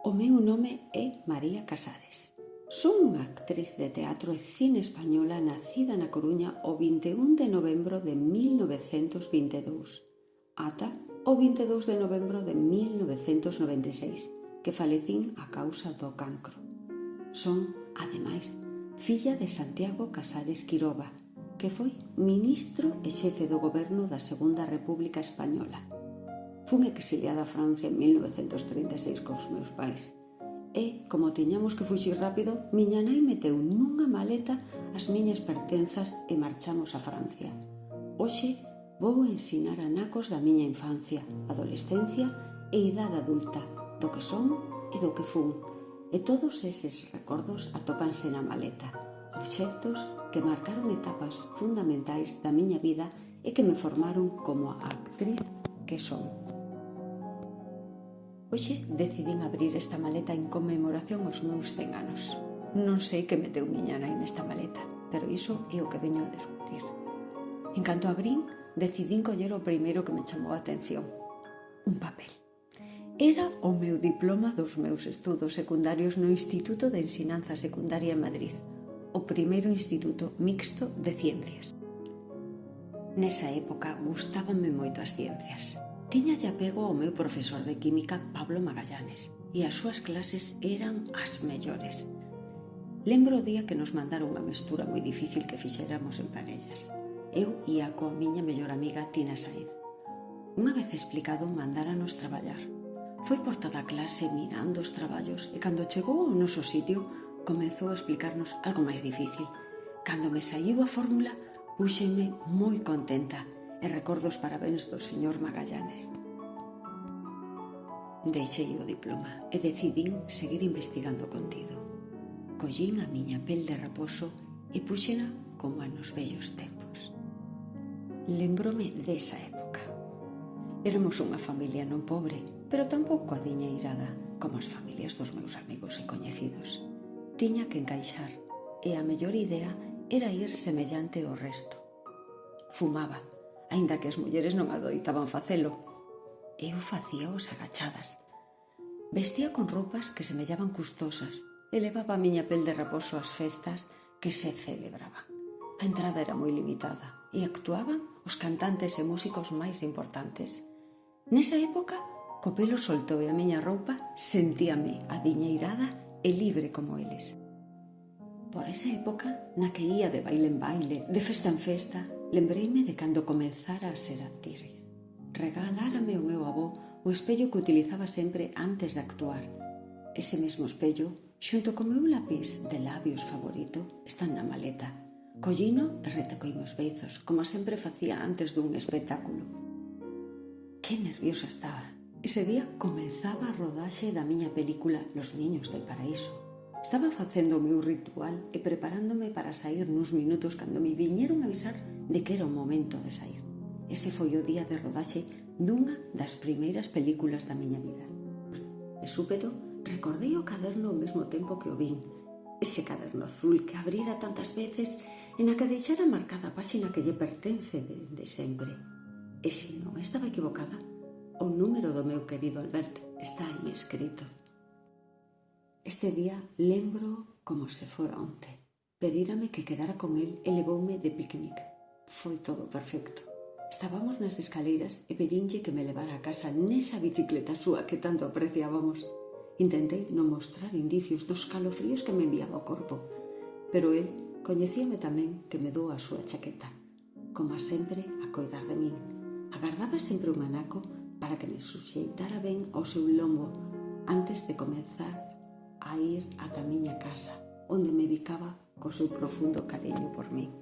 O meu nome é María Casares. Son unha actriz de teatro e cine española nacida na Coruña o 21 de novembro de 1922 ata o 22 de novembro de 1996, que falecín a causa do cancro. Son, ademais, filla de Santiago Casares Quiroba, que foi ministro e xefe do goberno da Segunda República Española Fun exiliada a Francia en 1936 cos meus pais. E, como tiñamos que fuxir rápido, miña nai meteu nunha maleta as miñas pertenzas e marchamos a Francia. Oxe, vou ensinar a nacos da miña infancia, adolescencia e idade adulta, do que son e do que fun. E todos eses recordos atópanse na maleta, obxectos que marcaron etapas fundamentais da miña vida e que me formaron como a actriz que son. Hoxe decidín abrir esta maleta en conmemoración aos meus 100 anos. Non sei que meteu miña nai nesta maleta, pero iso é o que veño a descubrir. En canto abrín, decidín coller o primeiro que me chamou a atención. Un papel. Era o meu diploma dos meus estudos secundarios no Instituto de Ensinanza Secundaria en Madrid, o primeiro instituto mixto de ciencias. Nesa época gustábanme moito as ciencias Tiñalle apego ao meu profesor de química Pablo Magallanes e as súas clases eran as mellores. Lembro o día que nos mandaron unha mestura moi difícil que fixéramos en parellas. Eu ia coa miña mellor amiga Tina Saiz. Unha vez explicado, mandáranos traballar. Foi por toda a clase mirando os traballos e cando chegou ao noso sitio comezou a explicarnos algo máis difícil. Cando me saiu a fórmula, púxenme moi contenta e recordo os parabéns do señor Magallanes. Deixei o diploma e decidín seguir investigando o contido. Collín a miña pel de raposo e puxena como a nos vellos tempos. Lembrome desa época. Éramos unha familia non pobre, pero tampouco adiñeirada, como as familias dos meus amigos e coñecidos. Tiña que encaixar, e a mellor idea era ir semellante ao resto. Fumaba, aínda que as mulleres non adoitaban facelo. Eu facíaos agachadas. Vestía con roupas que semellaban custosas e levaba a miña pel de raposo ás festas que se celebraban. A entrada era moi limitada e actuaban os cantantes e músicos máis importantes. Nesa época, co pelo solto e a miña roupa, sentíame adiñeirada e libre como eles. Por esa época, na que ía de baile en baile, de festa en festa, Lembreime de cando comenzara a ser actriz. Regalárame o meu avó o espello que utilizaba sempre antes de actuar. Ese mesmo espello, xunto co meu lápiz de labios favorito, están na maleta. Collino e retacoi meus beizos, como sempre facía antes dun espectáculo. Que nerviosa estaba. Ese día comenzaba a rodaxe da miña película Los Niños del Paraíso. Estaba facendo o meu ritual e preparándome para sair nuns minutos cando me viñeron avisar de que era o momento de sair. Ese foi o día de rodaxe dunha das primeiras películas da miña vida. E súpeto, recordei o caderno ao mesmo tempo que o vin. Ese caderno azul que abrira tantas veces e na que deixara marcada a páxina que lle pertence de, de sempre. E se non estaba equivocada, o número do meu querido Albert está aí escrito. Este día lembro como se fora onte. Pedírame que quedara con él e levoume de picnic. Foi todo perfecto. Estábamos nas escaleiras e pedinlle que me levara a casa nesa bicicleta súa que tanto apreciábamos. Intentei non mostrar indicios dos calofríos que me enviaba o corpo, pero el coñecíame tamén que me dou a súa chaqueta. Como sempre, a coidar de min. Agardaba sempre un manaco para que me suxeitara ben ao seu lombo antes de comenzar a ir ata a miña casa, onde me bicaba co seu profundo cariño por mí.